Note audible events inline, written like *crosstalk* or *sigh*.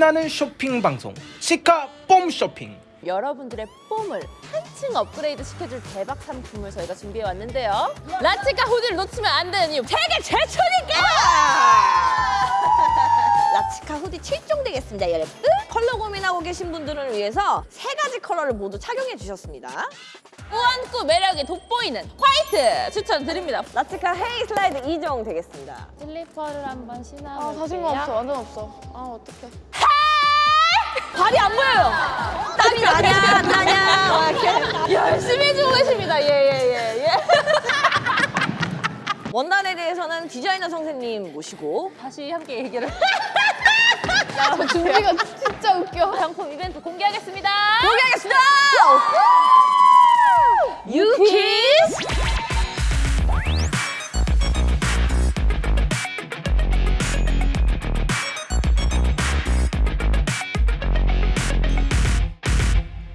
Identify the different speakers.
Speaker 1: 폼나는 쇼핑 방송 라치카 폼 쇼핑
Speaker 2: 여러분들의 폼을 한층 업그레이드 시켜줄 대박 상품을 저희가 준비해 왔는데요. 라치카 hoodie를 놓치면 안 되는 이유 세계 최초니까! *laughs*
Speaker 3: 라치카 후디 7종 되겠습니다, 여러분. 컬러 고민하고 계신 분들을 위해서 세 가지 컬러를 모두 착용해 주셨습니다.
Speaker 2: 꾸안꾸 매력이 돋보이는 화이트 추천드립니다.
Speaker 3: 라치카 hey 슬라이드 2종 되겠습니다.
Speaker 2: 슬리퍼를 한번 신어볼게요.
Speaker 4: 아 자신감 없어 완전 없어 아 어떡해
Speaker 2: 발이 안 보여요.
Speaker 3: 땀이 나냐, 안 나냐. 막 이렇게.
Speaker 2: 열심히 해주고 계십니다. 예예예 예, 예. *laughs*
Speaker 3: 원단에 대해서는 디자이너 선생님 모시고
Speaker 2: 다시 함께 얘기를. *laughs*
Speaker 4: 저 준비가 진짜 웃겨
Speaker 2: 상품 이벤트 공개하겠습니다.